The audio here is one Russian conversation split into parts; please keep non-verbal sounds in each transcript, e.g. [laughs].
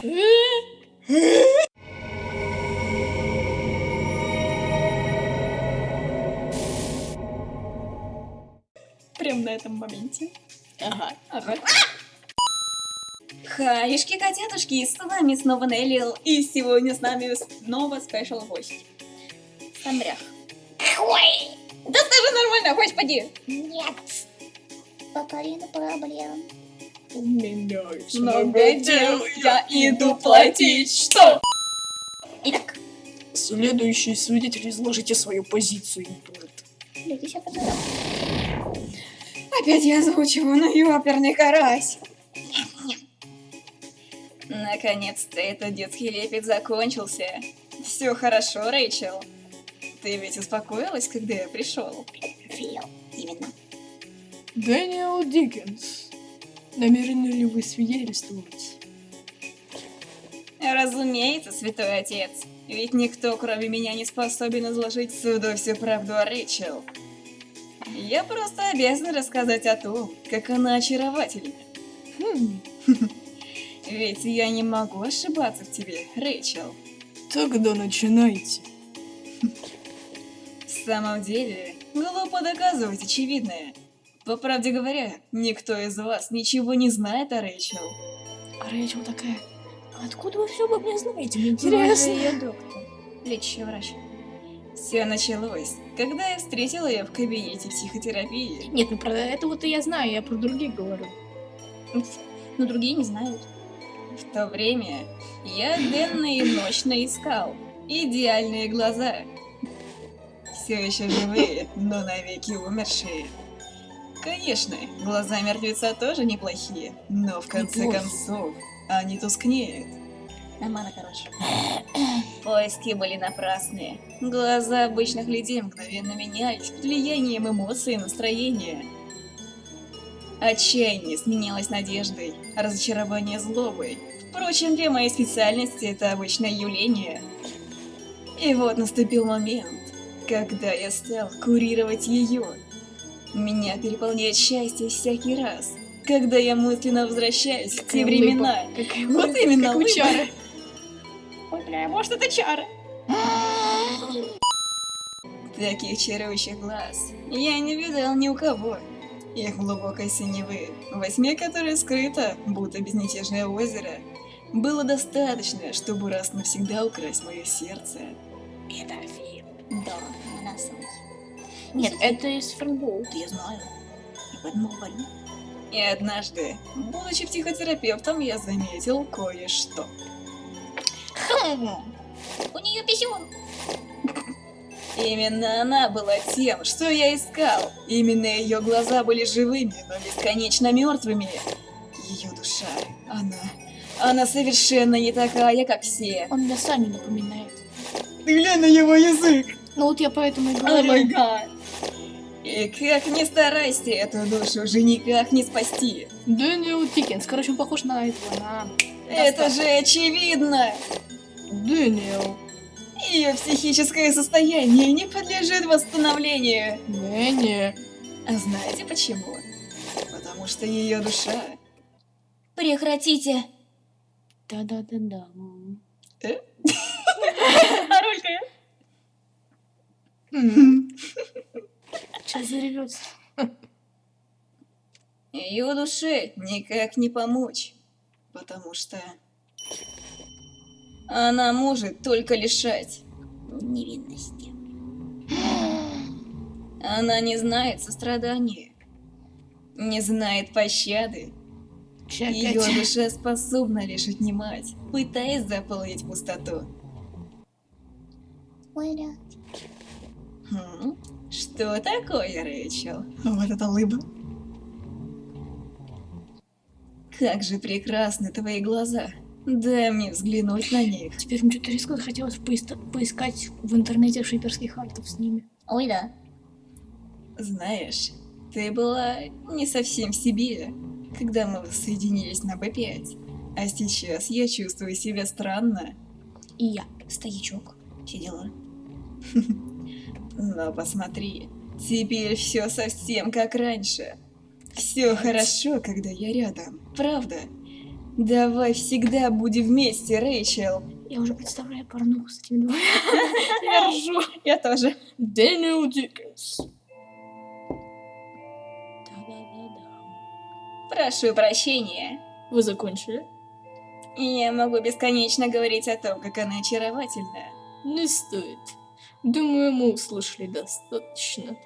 Прям на этом моменте. Ага. Ага. Хаешки, котятушки, с вами снова Неллил, и сегодня с нами снова спешл гость. Самрях. Ой, Да скажи нормально, господи! нет. Половина проблем. У меня много дел, я иду платить, что? Итак, Следующий свидетель, изложите свою позицию. Опять я озвучиваю, ну и оперный карась. Наконец-то этот детский лепет закончился. Все хорошо, Рэйчел. Ты ведь успокоилась, когда я пришел? Именно. Дэниел Диккенс. Намерены ли вы свидетельствовать? Разумеется, святой отец. Ведь никто, кроме меня, не способен изложить суду всю правду о Рэйчел. Я просто обязан рассказать о том, как она очаровательна. Хм, [laughs] Ведь я не могу ошибаться в тебе, Рэйчел. тогда начинайте. В самом деле, глупо доказывать очевидное. По правде говоря, никто из вас ничего не знает о Рэйчел. А Рэйчел такая, откуда вы все обо мне знаете? Мне интересно. ее доктор, лечащий врач. Все началось, когда я встретила ее в кабинете психотерапии. Нет, ну про это вот и я знаю, я про других говорю. Но другие не знают. В то время я денно и ночно искал идеальные глаза. Все еще живые, но навеки умершие. Конечно, глаза мертвеца тоже неплохие, но в конце Неплохо. концов они тускнеют. Нормально, короче. [clears throat] Поиски были напрасные. Глаза обычных людей мгновенно менялись под влиянием эмоций и настроения. Отчаяние сменялось надеждой, а разочарование злобой. Впрочем, для моей специальности это обычное явление. И вот наступил момент, когда я стал курировать ее. Меня переполняет счастье всякий раз, когда я мысленно возвращаюсь в те Какая времена. улыбка, какая Вот улыбка, именно, как у улыбка. Чары. [laughs] Ой, бля, может это чары? [gasps] Таких чарующих глаз я не видел ни у кого. Их глубокой синевы, во тьме которой скрыто, будто безмятежное озеро, было достаточно, чтобы раз навсегда украсть мое сердце. Это Фил. Да, ананасовый. Нет, Это из Фрэнбоу. это я знаю. Я поэтому говорю. И однажды, будучи психотерапевтом, я заметил кое-что. Хм. У нее писюн. Именно она была тем, что я искал. Именно ее глаза были живыми, но бесконечно мертвыми. Ее душа, она... Она совершенно не такая, как все. Он мне Саню напоминает. Ты глянь на его язык! Ну вот я поэтому и О май говорю. гад! И как ни старайся, эту душу уже никак не спасти. Дэниел Диккенс. Короче, он похож на этого, на... Это же очевидно! Дэниел. Ее психическое состояние не подлежит восстановлению. Не-не. А знаете почему? Потому что ее душа Прекратите. Да-да-да-да. [laughs] А ролька Сейчас заревется. Ее [laughs] душе никак не помочь, потому что она может только лишать. Невинности. [gasps] Она не знает сострадания, не знает пощады. Ее душа способна лишь отнимать, пытаясь заполнить пустоту. Хм, Что такое, Рэйчел? Вот это лыба. Как же прекрасны твои глаза. Дай мне взглянуть на них. Теперь мне что-то резко захотелось поиста- поискать в интернете шиперских артов с ними. Ой, да. Знаешь, ты была не совсем в себе, когда мы воссоединились на Б5. А сейчас я чувствую себя странно. И я. Стоячок. Все дела. [laughs] Но посмотри, теперь все совсем как раньше. Все хорошо, когда я рядом, правда? Давай всегда будем вместе, Рэйчел. Я уже представляю порнуху с этими двумя. [laughs] Я ржу. Я тоже. Дэниел Диккенс. Прошу прощения. Вы закончили? Я могу бесконечно говорить о том, как она очаровательна. Не стоит. Думаю, мы услышали достаточно.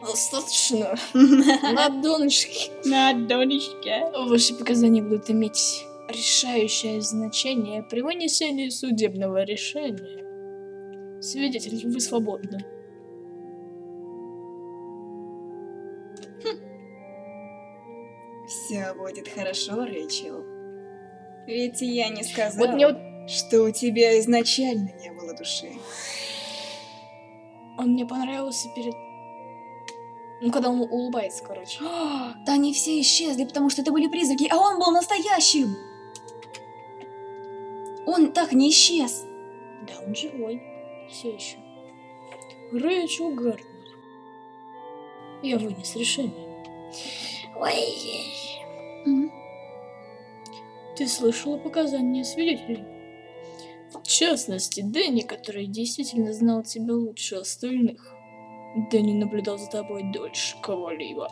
Достаточно. [laughs] На донышке. На донечке. Ваши показания будут иметь решающее значение при вынесении судебного решения. Свидетель, вы свободны. Все будет хорошо, Рэйчел. Ведь я не сказал, Вот мне вот что у тебя изначально не было души. Он мне понравился перед... Ну, когда он улыбается, короче. [gasps] Да они все исчезли, потому что это были призраки, а он был настоящим! Он так не исчез. Да, он живой. Все еще. Рэйчел Гарднер. Я вынес решение. Ой. Ты слышала показания свидетелей? В частности, Дэнни, который действительно знал тебя лучше остальных. Дэнни наблюдал за тобой дольше кого-либо.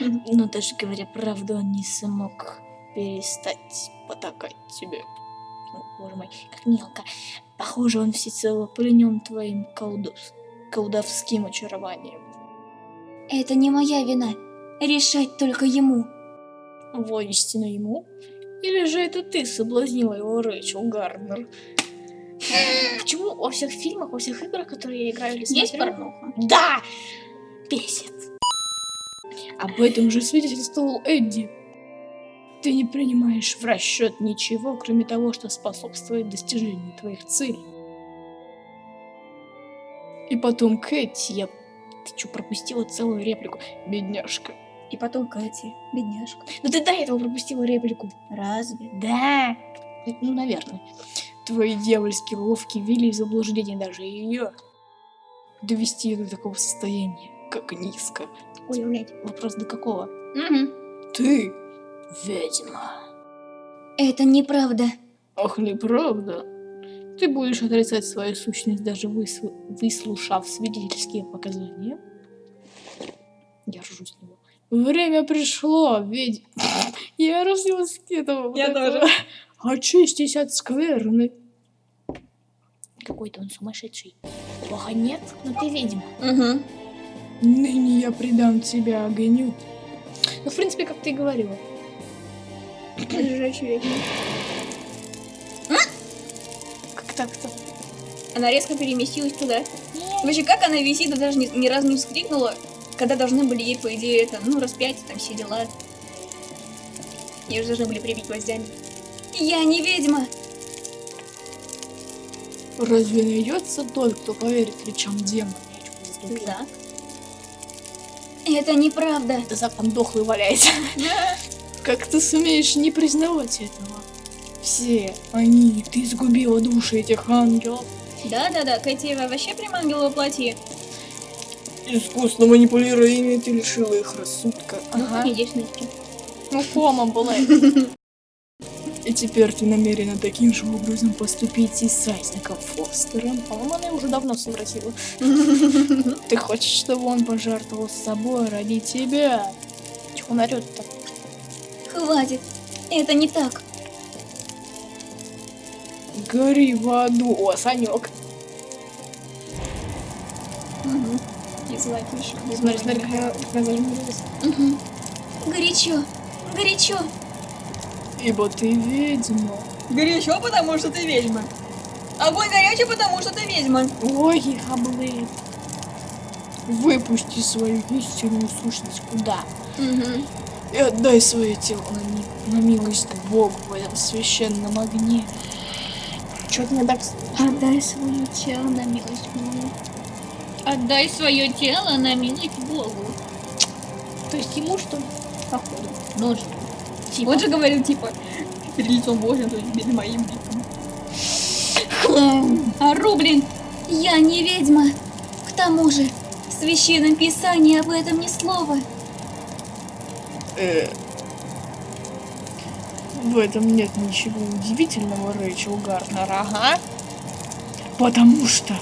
Но даже говоря правду, он не смог перестать потакать тебе. О, боже мой, как мелко. Похоже, он всецело пленен твоим колдос... колдовским очарованием. Это не моя вина. Решать только ему. Воистину ему? Или же это ты соблазнила его Рэйчел Гарднер? Почему во всех фильмах, во всех играх, которые я играю или Есть смотрю- порнуха? Да! Бесит. Об этом же свидетельствовал Эдди. Ты не принимаешь в расчет ничего, кроме того, что способствует достижению твоих целей. И потом Кэти, я... Ты что, пропустила целую реплику? Бедняжка. И потом Катя, бедняжка. Ну ты до этого пропустила реплику. Разве? Да. Ну, наверное. Твои дьявольски ловкие вели в заблуждение даже ее. Довести ее до такого состояния, как низко. Ой, блядь. Вопрос до какого? Угу. Ты ведьма. Это неправда. Ах, неправда. Ты будешь отрицать свою сущность, даже высл- выслушав свидетельские показания? Я ржу с него. Время пришло, ведь... [laughs] Я разделась с этого. вот Я тоже. [laughs] Очистись от скверны. Какой-то он сумасшедший. Плохо нет, но ты ведьма. Угу. Ныне я предам тебя огню. Ну, в принципе, как ты и говорила. [clears throat] Лежащий ведьма. Как так-то? Она резко переместилась туда. Вообще, как она висит и даже ни, ни разу не вскрикнула, когда должны были ей, по идее, это, ну, распять, там все дела. Ее же должны были прибить гвоздями. Я не ведьма! Разве найдется тот, кто поверит речам демона? Да. Это неправда. Да Зак там дохлый валяется. Как ты сумеешь не признавать этого? Все они, ты сгубила души этих ангелов. Да-да-да, Кэти вообще прям ангел во плоти. Искусно манипулируя ими, ты лишила их рассудка. Ну, девственнички. Ну, кома была. И теперь ты намерена таким же образом поступить и с Айзеком Фостером. По-моему, она уже давно совратила. [laughs] Ты хочешь, чтобы он пожертвовал собой ради тебя? Чего он орёт-то? Хватит. Это не так. Гори в аду, о, Санек. Угу. И золотишко. Смотри, смотри. Мгм. Горячо. Горячо. Ибо ты ведьма. Горячо, потому что ты ведьма. Огонь горячий, потому что ты ведьма. Ой, хаблы. Выпусти свою истинную сущность куда? Угу. И отдай свое тело на, на милость Богу в этом священном огне. Чё ты мне так... Отдай свое тело на милость Богу. Отдай свое тело на милость Богу. То есть ему что? Походу. Нож. Типа. Он же говорил, типа, перед лицом Божьим, то есть перед моим лицом. Ору, блин. Я не ведьма. К тому же, в священном писании об этом ни слова. Э. В этом нет ничего удивительного, Рэйчел Гарнер, ага. Потому что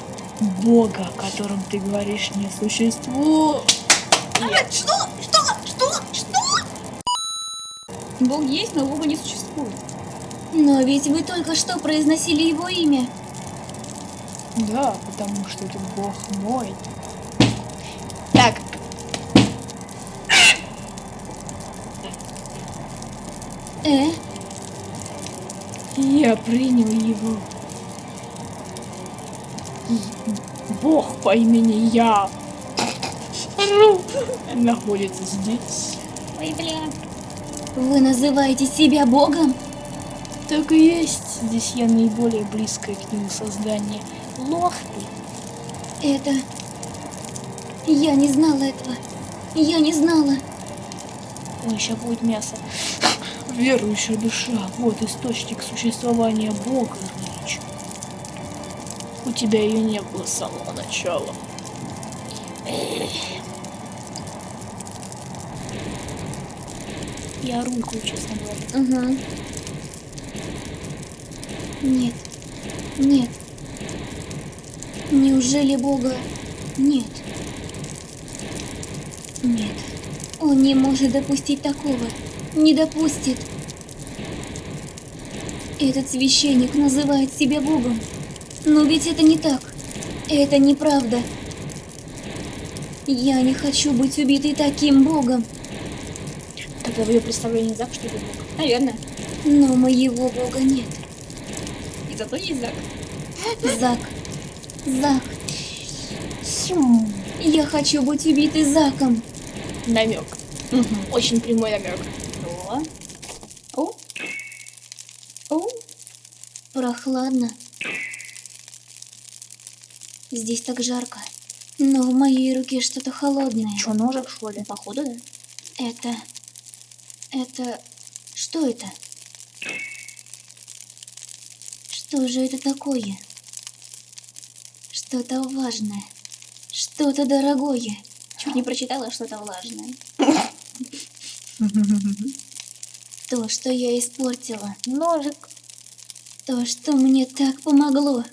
Бога, о котором ты говоришь, не существует. Что? Что? Что? Что? Бог есть, но Бога не существует. Но ведь вы только что произносили его имя. Да, потому что это Бог мой. Так. Э? Я принял его. Бог по имени Я. Находится здесь. Ой, бля. Вы называете себя Богом? Так и есть. Здесь я наиболее близкое к нему создание. Лох ты. Это... Я не знала этого. Я не знала. Ой, сейчас будет мясо. Верующая душа, вот источник существования Бога. У тебя ее не было с самого начала. Я рулькую, честно говоря. Угу. Нет. Нет. Неужели Бога нет? Нет. Он не может допустить такого. Не допустит. Этот священник называет себя Богом. Но ведь это не так. Это неправда. Я не хочу быть убитой таким Богом. Тогда в ее представлении Зак, что ли, Бог? Наверное. Но моего Бога нет. И зато есть Зак. Зак. Зак. Я хочу быть убитой Заком. Намек. Угу. Очень прямой намек. О. О. О. Прохладно. Здесь так жарко. Но в моей руке что-то холодное. Че, ножик, что ли? Походу, да. Это... Это... Что это? Что же это такое? Что-то важное. Что-то дорогое. Чуть не прочитала что-то влажное. То, что я испортила. Ножик. То, что мне так помогло.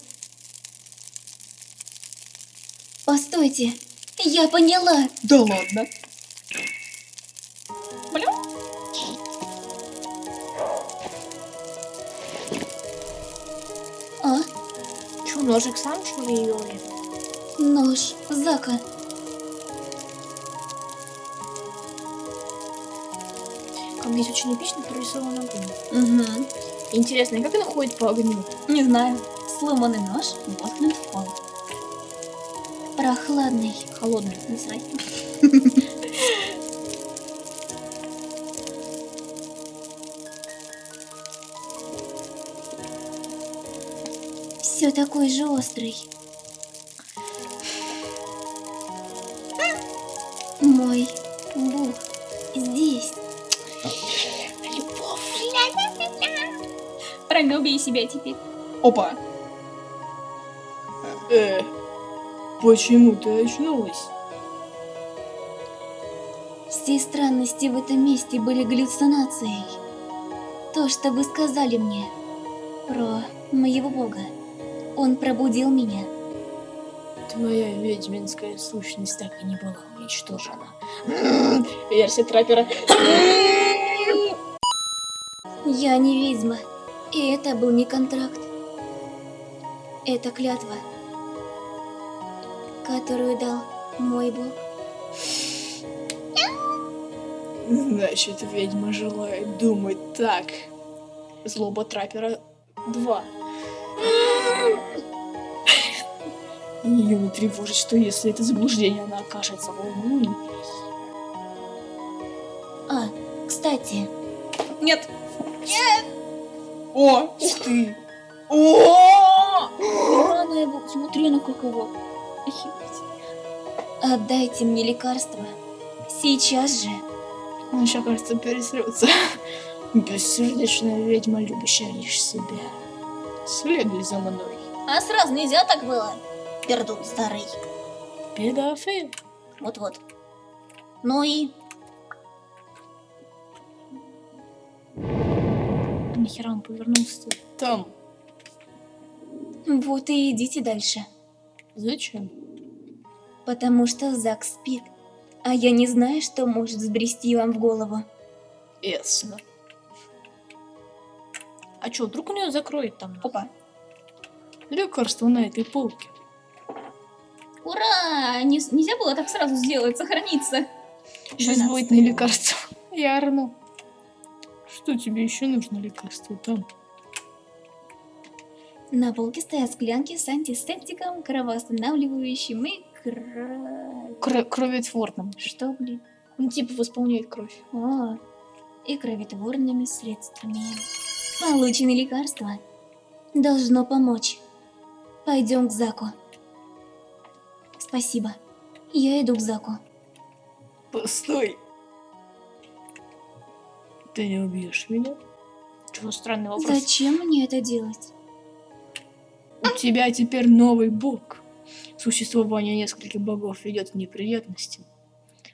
Постойте, я поняла. Да ладно. Блин. А? Че, ножик сам, что ли, ее? Нож Зака. Как здесь очень эпично прорисован огонь. Угу. Интересно, и как она ходит по огню? Не знаю. Сломанный нож воткнут в пол. Прохладный. Холодный. Не знаю. Все такой же острый. Мой Бог здесь. Любовь. Правильно, убей себя теперь. Опа. Э, почему ты очнулась? Все странности в этом месте были галлюцинацией. То, что вы сказали мне про моего бога, он пробудил меня. Твоя ведьминская сущность так и не была уничтожена. Версия траппера. Я не ведьма, и это был не контракт. Это клятва, которую дал мой бог. Значит, ведьма желает думать так. Злоба траппера 2. Ее не тревожит, что если это заблуждение, она окажется волной. А, кстати, Нет. О, ух ты. О! рано его, смотри на как его. Отдайте мне лекарство. Сейчас же. Он еще, кажется, пересрется. [laughs] Бессердечная ведьма, любящая лишь себя. Следуй за мной. А сразу нельзя так было? Пердун старый. Педофил. Вот-вот. Ну и... Нахера он повернулся там? Вот и идите дальше. Зачем? Потому что Зак спит. А я не знаю, что может взбрести вам в голову. Ясно. А чё, вдруг у нее закроет там Опа. лекарство на этой полке? Ура! Не- нельзя было так сразу сделать, сохраниться. Сейчас будет на лекарство. Ярно. Что тебе еще нужно лекарство там? На полке стоят склянки с антисептиком, кровоостанавливающим и кро... Кро- кроветворным. Что, блин? Он типа восполняет кровь. О, и кроветворными средствами. Получены лекарства. Должно помочь. Пойдем к Заку. Спасибо. Я иду к Заку. Постой. Ты не убьешь меня? Чего странный вопрос? Зачем мне это делать? У тебя теперь новый бог. Существование нескольких богов ведет к неприятностям.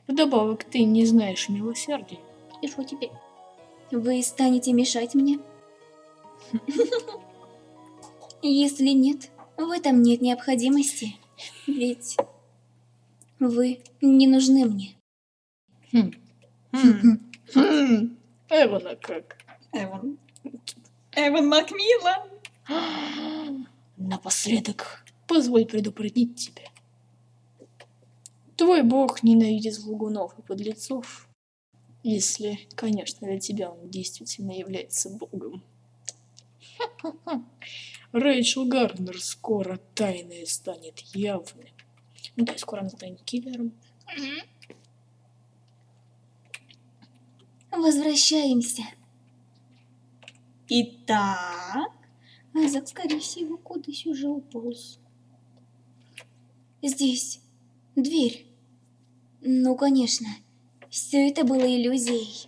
Вдобавок, ты не знаешь милосердия. И что теперь? Вы станете мешать мне? Если нет, в этом нет необходимости. Ведь вы не нужны мне. Хм. Хм. Хм. Эвана как? Эван. Эван Макмиллан. [gasps] Напоследок, позволь предупредить тебя. Твой бог ненавидит лгунов и подлецов. Если, конечно, для тебя он действительно является богом. Рэйчел Гарнер скоро тайное станет явным. Ну да, скоро она станет киллером. Возвращаемся. Итак, Зак, скорее всего, куда-то уже уполз. Здесь. Дверь. Ну, конечно. Все это было иллюзией.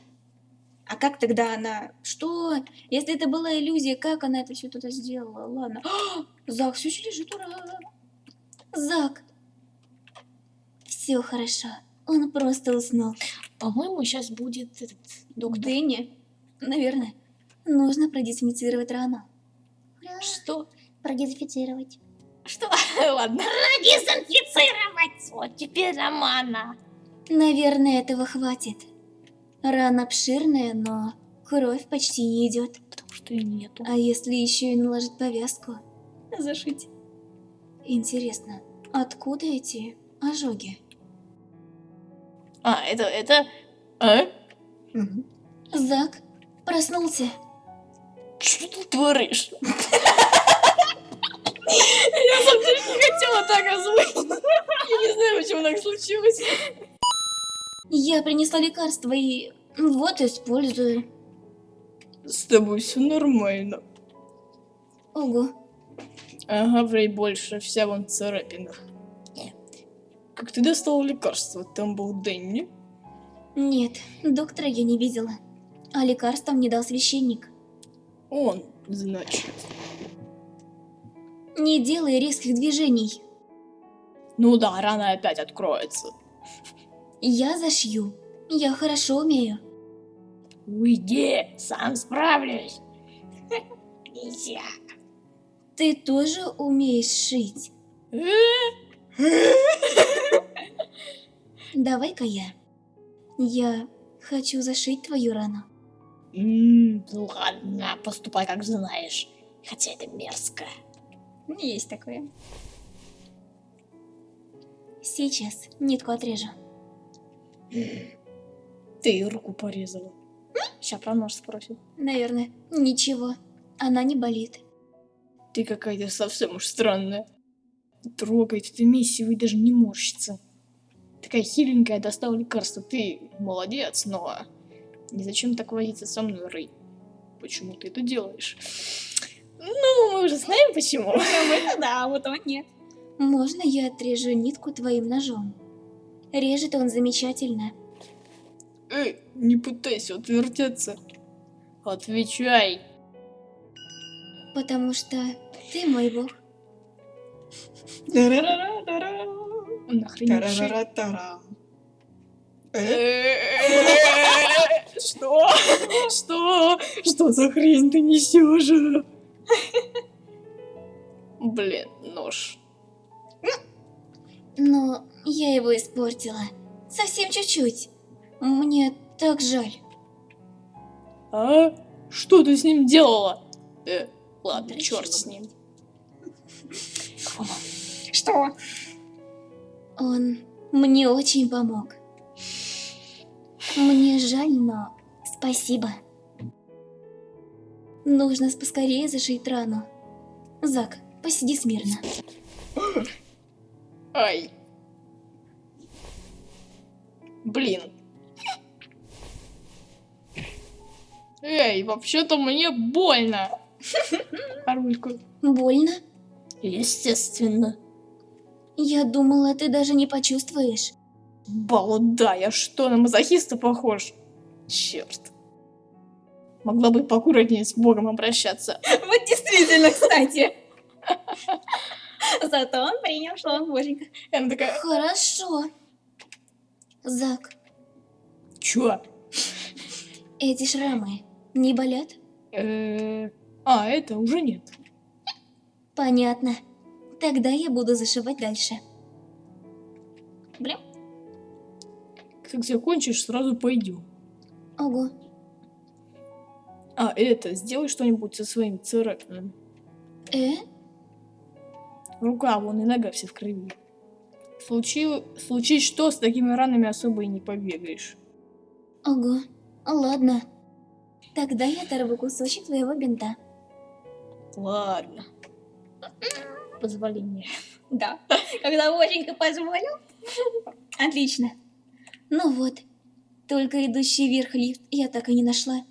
а как тогда она... Что? Если это была иллюзия, как она это все туда сделала? Ладно. [gasps] Зак все еще лежит, ура! Зак! Все хорошо. Он просто уснул. По-моему, сейчас будет этот доктор. Дэнни? Наверное. Нужно продезинфицировать рану. Что? Продезинфицировать. Что? [laughs] Ладно. Продезинфицировать! Вот теперь Романа. Наверное, этого хватит. Рана обширная, но кровь почти не идет. Потому что и нету. А если еще и наложить повязку? Зашить. Интересно, откуда эти ожоги? А, это, это... А? Мгм. Зак проснулся. Что ты творишь? [laughs] Я сам не хотела так озвучить. Я не знаю, почему так случилось. Я принесла лекарство и вот использую. С тобой все нормально. Ого, Ага, врей больше, вся вон в царапинах. Как ты достал лекарство? Там был Дэнни? нет, доктора я не видела. А лекарство мне дал священник. Он, значит. Не делай резких движений. Ну да, рана опять откроется. Я зашью. Я хорошо умею. Уйди, сам справлюсь. Нельзя. Ты тоже умеешь шить? [laughs] Давай-ка я. Я хочу зашить твою рану. М, Ну ладно, поступай как знаешь. Хотя это мерзко. Есть такое. Сейчас нитку отрежу. Ты руку порезала. Сейчас про нож спросит. Наверное. Ничего. Она не болит. Ты какая-то совсем уж странная. Трогать эту миссию и даже не морщится. Такая хиленькая, достала лекарство. Ты молодец, но... Не зачем так возиться со мной, Рэй? Почему ты это делаешь? Ну, мы уже знаем почему. [laughs] Это да, вот он нет. Можно я отрежу нитку твоим ножом? Режет он замечательно. Эй, не пытайся отвертеться. Отвечай. Потому что ты мой бог. Тарарара-тара. Что? Что? Что за хрень ты несешь? Блин, нож. Но я его испортила. Совсем чуть-чуть. Мне так жаль. А? Что ты с ним делала? Э, ладно, Да черт с ним. Что? Он мне очень помог. Мне жаль, но спасибо. Нужно поскорее зашить рану. Зак, посиди смирно. Ай. Блин. Эй, вообще-то мне больно. А рульку? Больно? Естественно. Я думала, ты даже не почувствуешь. Балда, я что, на мазохиста похож? Черт. Могла бы поаккуратнее с Богом обращаться. Вот действительно, кстати. [laughs] Зато он принял, что он боженька. Она такая, Хорошо. Зак, чё? эти шрамы не болят? Э, А, это уже нет. Понятно. Тогда я буду зашивать дальше. Блин. Как закончишь, сразу пойдем. Ого. А, это, сделай что-нибудь со своим царапинами. Э? Рука, вон и нога все в крови. Случи... Случись что, с такими ранами особо и не побегаешь. Ого. Ладно. Тогда я оторву кусочек твоего бинта. Ладно. Позволение. Да. Когда боженька позволил. Отлично. Ну вот. Только идущий вверх лифт я так и не нашла.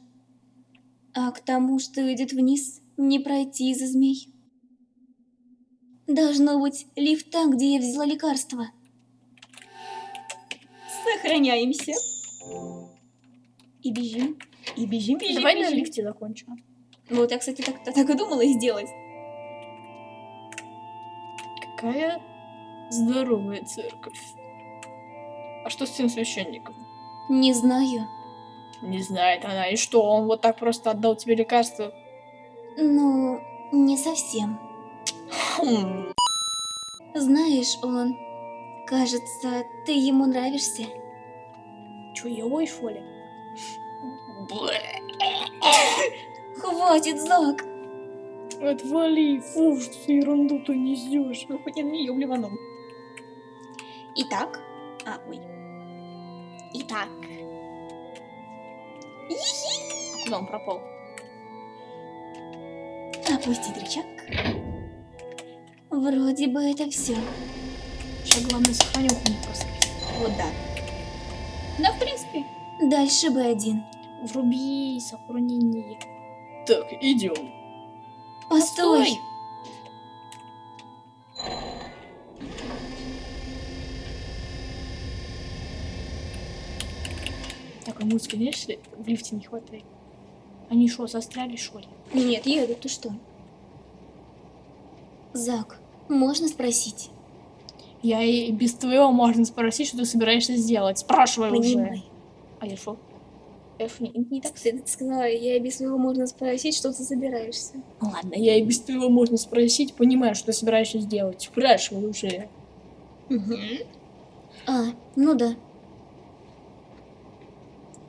А к тому, что идет вниз, не пройти из-за змей. Должно быть лифт там, где я взяла лекарство. Сохраняемся. И бежим. И бежим, бежим, Давай на бежим. лифте закончим. Вот я, кстати, так, так и думала сделать. Какая здоровая церковь. А что с тем священником? Не знаю. Не знает она. И что, он вот так просто отдал тебе лекарство? Ну, не совсем. Хм. Знаешь, он... Кажется, ты ему нравишься. Чё, елой, что ли? Хватит, Зак! Отвали, фу, что ты ерунду ты несешь. Ну, хоть я на нее блеванул. Итак. А, ой. Итак. Куда он пропал? Опустить рычаг. Вроде бы это все. Сейчас главное сохранюху не просрать. Вот да. Да, в принципе. Дальше бы один. Вруби сохранение. Так, идем. Постой! Такой музыки, знаешь, в лифте не хватает. Они что, застряли, что ли? Нет, еду, ты что? Зак, можно спросить? Я и без твоего можно спросить, что ты собираешься сделать. Спрашивай уже. Понимай. А я что? Эф, не, не так ты сказала, я и без своего можно спросить, что ты собираешься. Ладно, я и без твоего можно спросить, понимаю, что ты собираешься сделать. Спрашивай уже. А, ну да.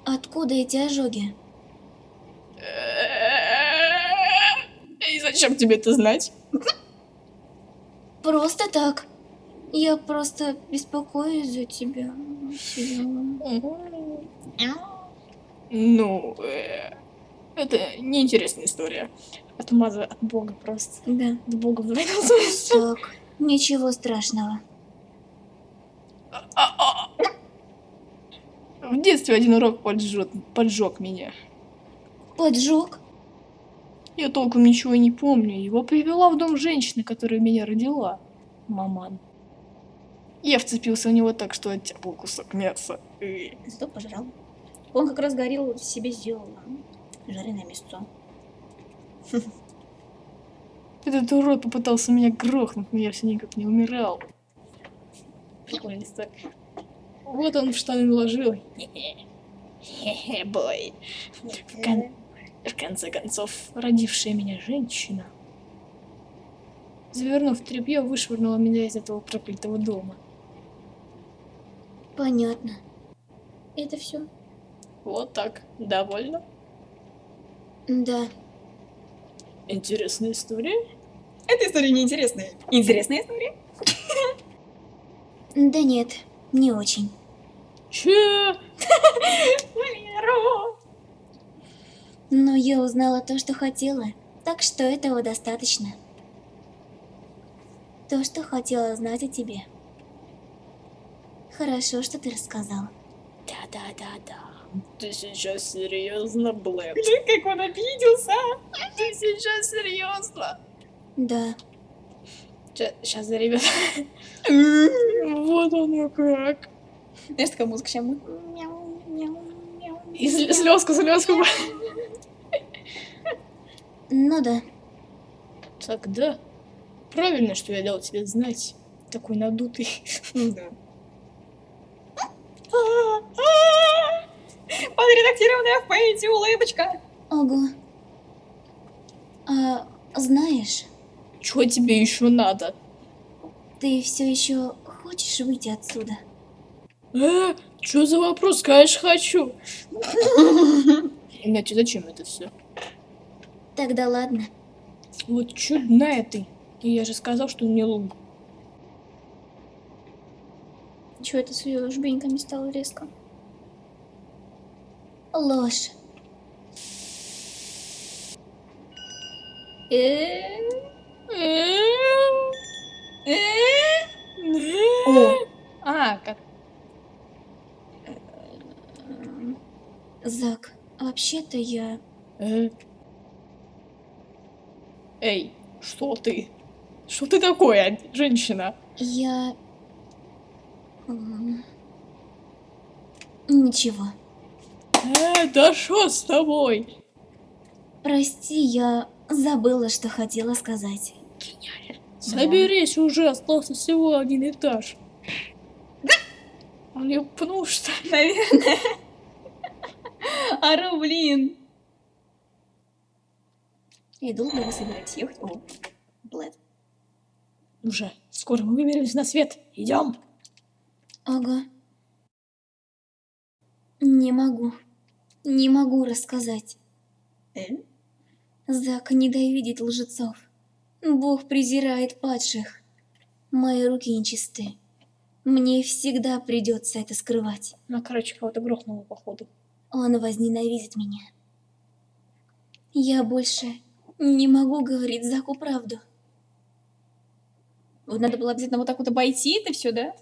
Откуда эти ожоги? И зачем тебе это знать? Просто так. Я просто беспокоюсь за тебя. Ну, э, это неинтересная история. Отмаза от бога просто. Да. От бога Так, ничего страшного. В детстве один урок поджег, поджег меня. Поджог? Я толком ничего не помню. Его привела в дом женщина, которая меня родила. Маман. Я вцепился в него так, что оттяпал кусок мяса. Зато пожрал. Он как раз горел, себе сделал жареное мясо. Этот урод попытался меня грохнуть, но я все никак не умирал. История. Вот он в штаны наложил. Хе-хе, бой. В, кон- в конце концов, родившая меня женщина, завернув тряпье, вышвырнула меня из этого проклятого дома. Понятно. Это все? Вот так. Довольно. Да. Интересная история. Эта история неинтересная. Интересная история? Да нет, не очень. Че? Валеру! Но я узнала то, что хотела, так что этого достаточно. То, что хотела знать о тебе. Хорошо, что ты рассказал. Да-да-да-да. Ты сейчас серьезно, Блэк? Как он обиделся! Ты сейчас серьезно? Да. Сейчас, ребят. [laughs] Вот оно как. Знаешь, такая музыка сейчас? И слезку, слезку. Ну да. Тогда правильно, что я дал тебе знать. Такой надутый. Да. Подредактированная в пейнте улыбочка. Ого. А знаешь, Чего тебе еще надо? ты все еще хочешь выйти отсюда? Э, что за вопрос? Конечно, хочу. Иначе зачем это все? Тогда ладно. Вот чудная ты. И я же сказал, что не лгу. Чего это с ее жбеньками стало резко? Ложь. Э? О, а, как Зак, вообще-то я... Э? Эй, что ты? Что ты такое, женщина? Я... Ничего. Э, да что с тобой? Прости, я забыла, что хотела сказать. Соберись уже, остался всего один этаж. Он ее пнул, что ли? Наверное. Ару, блин. И долго вы собираетесь ехать? О, Блэд. Уже, скоро мы выберемся на свет. Идем. Ага. Не могу. Не могу рассказать. Э? Зак ненавидит лжецов. Бог презирает падших. Мои руки нечисты. Мне всегда придется это скрывать. Ну, короче, кого-то грохнуло, походу. Он возненавидит меня. Я больше не могу говорить Заку правду. Вот надо было обязательно вот так вот обойти это все, да?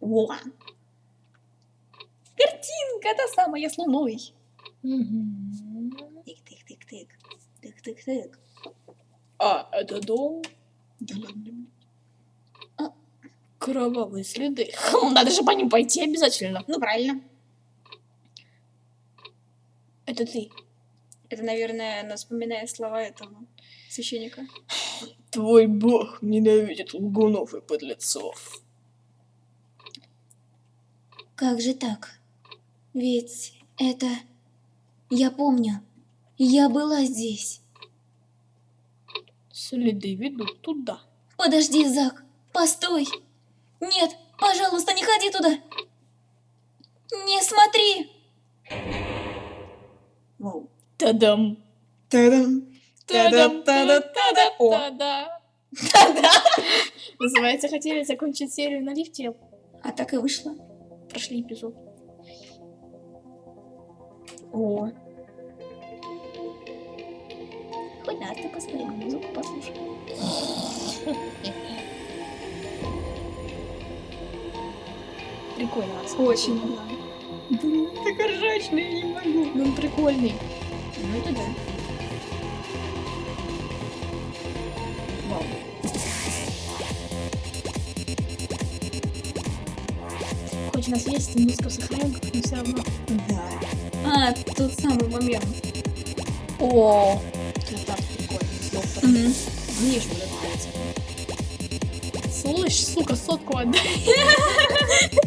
Во! Картинка та самая с луной. Тык-тык-тык-тык. Тык-тык-тык. А, это дом? Да ладно. Кровавые следы. Хм, надо же по ним пойти обязательно. Ну, правильно. Это ты. Это, наверное, она вспоминает слова этого священника. Твой бог ненавидит лгунов и подлецов. Как же так? Ведь это... Я помню. Я была здесь. Следы ведут туда. Подожди, Зак. Постой. Нет, пожалуйста, не ходи туда. Не смотри. Воу. Тадам. Та-дам. Тадам, Та-да-та-да-та-да. тада, О. тада. Называется, хотели закончить серию на лифте, А так и вышло. прошли эпизод. О. Хоть раз ты посмотри, музыку послушай. Прикольно. Очень. Блин, так ржачный, я не могу. Ну, он прикольный. Ну, это да. Вау. Хоть у нас есть музыка в сохраненках, но все равно. Да. А, тот самый момент. О, Это так прикольно. доктором. Мне еще нравится. Слышь, сука, сотку отдай. [laughs]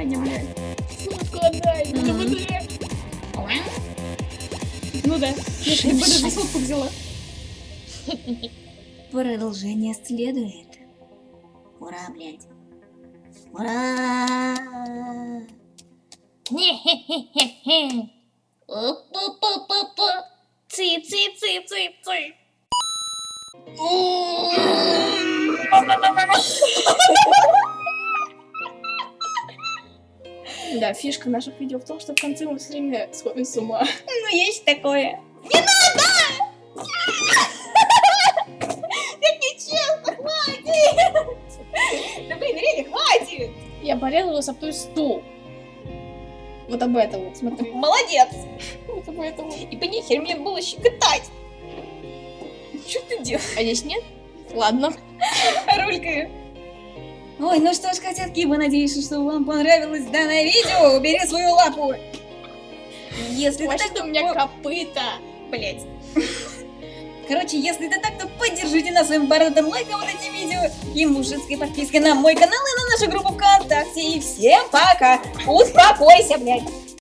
Саня, блядь. Сотку отдай. Мгм. Да быстрее. Ну да. Я бы даже сотку взяла. Продолжение следует. Ура, блядь. Ура! Опа-па-па-па. Фишка наших видео в том, что в конце мы все время сходим с ума. Ну, есть такое. [laughs] Да блин, реально, хватит! Я порезалась об той стул. Вот об этом вот, смотри. Молодец! Вот об этом. И по нехер мне было щекотать. Что ты делаешь? А здесь нет? Ладно. Рулькаю. Ой, ну что ж, котятки, мы надеемся, что вам понравилось данное видео. Убери свою лапу. Если Вообще-то так... у меня копыта. Блять. Короче, если это так, то поддержите нас своим бородатым лайком вот этим видео и мужицкой подпиской на мой канал и на нашу группу ВКонтакте. И всем пока! Успокойся, блядь!